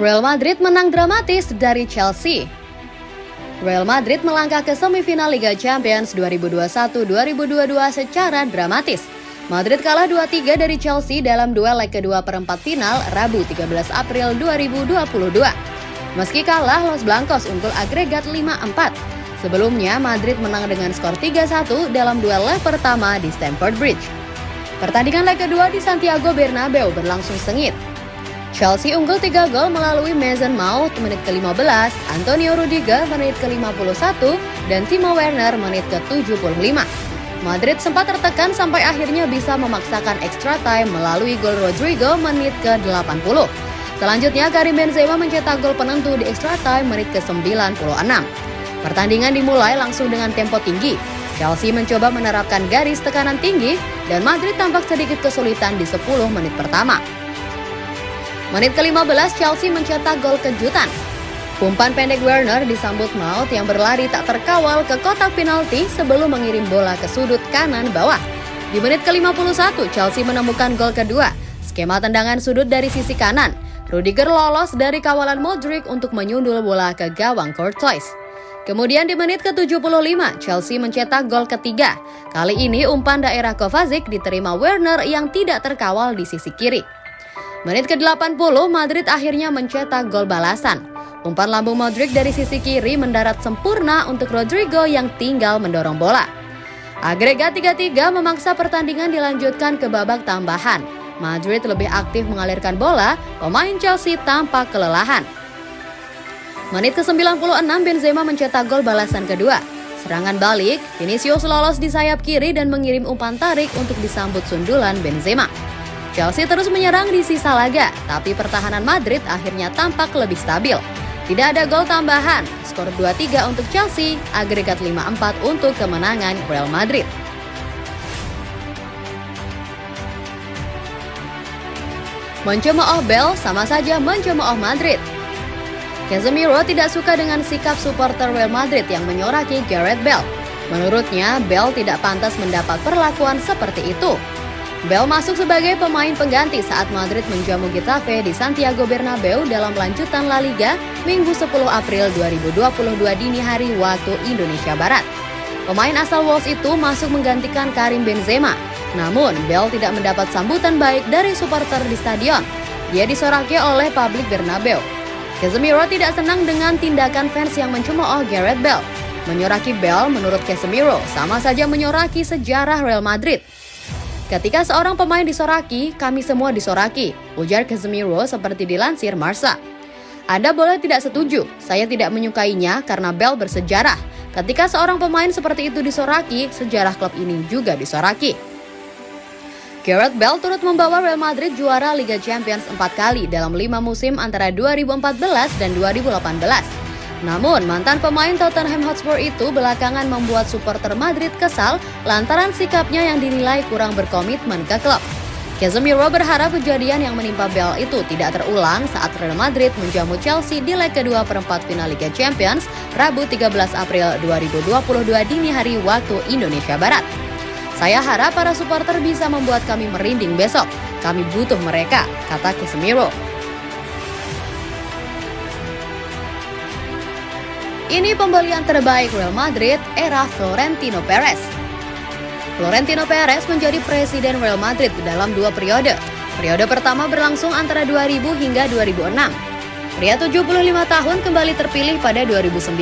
Real Madrid menang dramatis dari Chelsea. Real Madrid melangkah ke semifinal Liga Champions 2021-2022 secara dramatis. Madrid kalah 2-3 dari Chelsea dalam duel leg kedua perempat final Rabu 13 April 2022. Meski kalah, Los Blancos unggul agregat 5-4. Sebelumnya, Madrid menang dengan skor 3-1 dalam duel leg pertama di Stamford Bridge. Pertandingan leg kedua di Santiago Bernabeu berlangsung sengit. Chelsea unggul 3 gol melalui Mason Mount menit ke-15, Antonio Rudiger menit ke-51, dan Timo Werner menit ke-75. Madrid sempat tertekan sampai akhirnya bisa memaksakan extra time melalui gol Rodrigo menit ke-80. Selanjutnya Karim Benzema mencetak gol penentu di extra time menit ke-96. Pertandingan dimulai langsung dengan tempo tinggi. Chelsea mencoba menerapkan garis tekanan tinggi dan Madrid tampak sedikit kesulitan di 10 menit pertama. Menit ke-15 Chelsea mencetak gol kejutan. Umpan pendek Werner disambut Maut yang berlari tak terkawal ke kotak penalti sebelum mengirim bola ke sudut kanan bawah. Di menit ke-51 Chelsea menemukan gol kedua. Skema tendangan sudut dari sisi kanan. Rudiger lolos dari kawalan Modric untuk menyundul bola ke gawang Courtois. Kemudian di menit ke-75, Chelsea mencetak gol ketiga. Kali ini umpan daerah Kovacic diterima Werner yang tidak terkawal di sisi kiri. Menit ke-80, Madrid akhirnya mencetak gol balasan. Umpan lambung Modric dari sisi kiri mendarat sempurna untuk Rodrigo yang tinggal mendorong bola. Agregat 3-3 memaksa pertandingan dilanjutkan ke babak tambahan. Madrid lebih aktif mengalirkan bola, pemain Chelsea tampak kelelahan. Menit ke-96 Benzema mencetak gol balasan kedua. Serangan balik, Vinicius lolos di sayap kiri dan mengirim umpan tarik untuk disambut sundulan Benzema. Chelsea terus menyerang di sisa laga, tapi pertahanan Madrid akhirnya tampak lebih stabil. Tidak ada gol tambahan, skor 2-3 untuk Chelsea, agregat 5-4 untuk kemenangan Real Madrid. Mencemooh Bell sama saja mencemooh Madrid. Casemiro tidak suka dengan sikap supporter Real Madrid yang menyoraki Gareth Bell. Menurutnya, Bell tidak pantas mendapat perlakuan seperti itu. Bell masuk sebagai pemain pengganti saat Madrid menjamu Getafe di Santiago Bernabeu dalam lanjutan La Liga Minggu 10 April 2022 dini hari waktu Indonesia Barat. Pemain asal Wolves itu masuk menggantikan Karim Benzema. Namun, Bell tidak mendapat sambutan baik dari supporter di stadion. Dia disoraki oleh publik Bernabeu. Casemiro tidak senang dengan tindakan fans yang mencemooh Gareth Bell. Menyoraki Bell menurut Casemiro sama saja menyoraki sejarah Real Madrid. Ketika seorang pemain disoraki, kami semua disoraki, ujar Casemiro seperti dilansir Marsa. Anda boleh tidak setuju, saya tidak menyukainya karena Bell bersejarah. Ketika seorang pemain seperti itu disoraki, sejarah klub ini juga disoraki. Gareth Bell turut membawa Real Madrid juara Liga Champions empat kali dalam lima musim antara 2014 dan 2018. Namun, mantan pemain Tottenham Hotspur itu belakangan membuat supporter Madrid kesal lantaran sikapnya yang dinilai kurang berkomitmen ke klub. Casemiro berharap kejadian yang menimpa Bell itu tidak terulang saat Real Madrid menjamu Chelsea di leg kedua perempat final Liga Champions Rabu 13 April 2022 dini hari waktu Indonesia Barat. Saya harap para supporter bisa membuat kami merinding besok. Kami butuh mereka, kata Casemiro. Ini pembelian terbaik Real Madrid era Florentino Perez. Florentino Perez menjadi presiden Real Madrid dalam dua periode. Periode pertama berlangsung antara 2000 hingga 2006. Pria 75 tahun kembali terpilih pada 2009.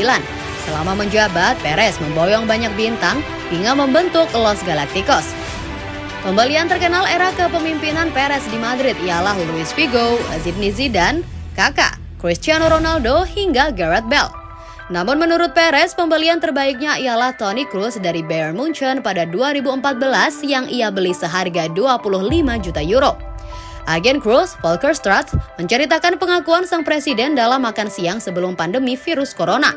Selama menjabat, Perez memboyong banyak bintang hingga membentuk Los Galacticos. Pembelian terkenal era kepemimpinan Perez di Madrid ialah Luis Figo, Zinedine Zidane, Kakak, Cristiano Ronaldo hingga Gareth Bale. Namun menurut Perez, pembelian terbaiknya ialah Toni Kroos dari Bayern Munchen pada 2014 yang ia beli seharga 25 juta euro. Agen Kroos, Volker Straat, menceritakan pengakuan sang presiden dalam makan siang sebelum pandemi virus corona.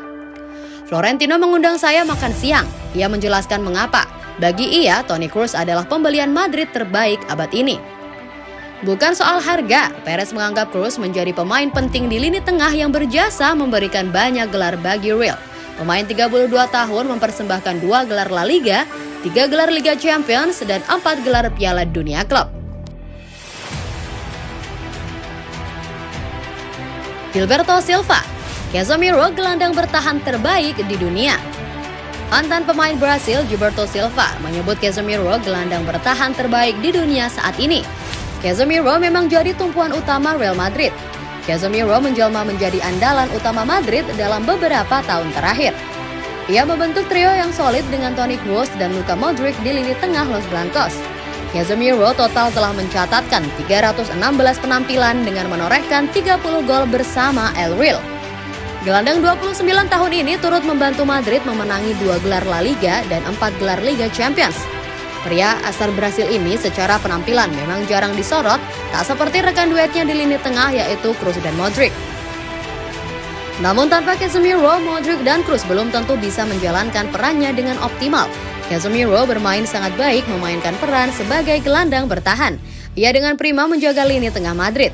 Florentino mengundang saya makan siang. Ia menjelaskan mengapa. Bagi ia, Toni Kroos adalah pembelian Madrid terbaik abad ini. Bukan soal harga, Perez menganggap Cruz menjadi pemain penting di lini tengah yang berjasa memberikan banyak gelar bagi Real. Pemain 32 tahun mempersembahkan dua gelar La Liga, tiga gelar Liga Champions, dan empat gelar Piala Dunia Klub. Gilberto Silva, Casemiro gelandang bertahan terbaik di dunia. Mantan pemain Brasil Gilberto Silva menyebut Casemiro gelandang bertahan terbaik di dunia saat ini. Casemiro memang jadi tumpuan utama Real Madrid. Casemiro menjelma menjadi andalan utama Madrid dalam beberapa tahun terakhir. Ia membentuk trio yang solid dengan Toni Kroos dan Luka Modric di lini tengah Los Blancos. Casemiro total telah mencatatkan 316 penampilan dengan menorehkan 30 gol bersama El Real. Gelandang 29 tahun ini turut membantu Madrid memenangi dua gelar La Liga dan empat gelar Liga Champions. Pria asal Brasil ini secara penampilan memang jarang disorot, tak seperti rekan duetnya di lini tengah yaitu Kroos dan Modric. Namun tanpa Casemiro, Modric dan Kroos belum tentu bisa menjalankan perannya dengan optimal. Casemiro bermain sangat baik memainkan peran sebagai gelandang bertahan. Ia dengan prima menjaga lini tengah Madrid.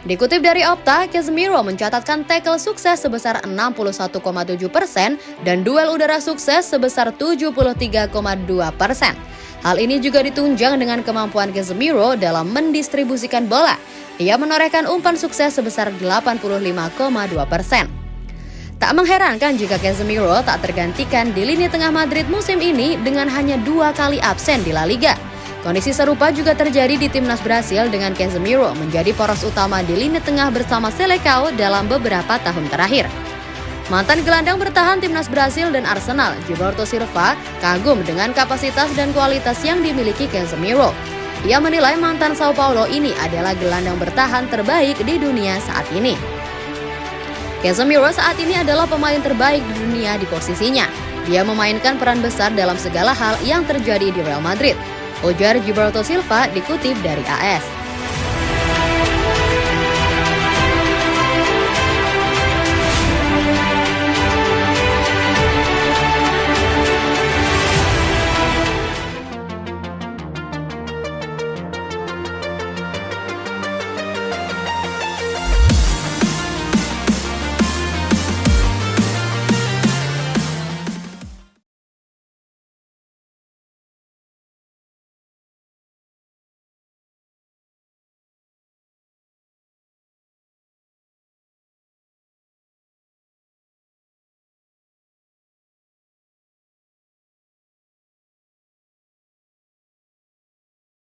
Dikutip dari Opta, Casemiro mencatatkan tackle sukses sebesar 61,7 persen dan duel udara sukses sebesar 73,2 persen. Hal ini juga ditunjang dengan kemampuan Casemiro dalam mendistribusikan bola. Ia menorehkan umpan sukses sebesar 85,2 persen. Tak mengherankan jika Casemiro tak tergantikan di lini tengah Madrid musim ini dengan hanya dua kali absen di La Liga. Kondisi serupa juga terjadi di timnas Brasil dengan Casemiro menjadi poros utama di lini tengah bersama Selecao dalam beberapa tahun terakhir. Mantan gelandang bertahan timnas Brasil dan Arsenal, Gilberto Silva, kagum dengan kapasitas dan kualitas yang dimiliki Casemiro. Ia menilai mantan Sao Paulo ini adalah gelandang bertahan terbaik di dunia saat ini. Casemiro saat ini adalah pemain terbaik di dunia di posisinya. Dia memainkan peran besar dalam segala hal yang terjadi di Real Madrid ujar Gilberto Silva dikutip dari AS.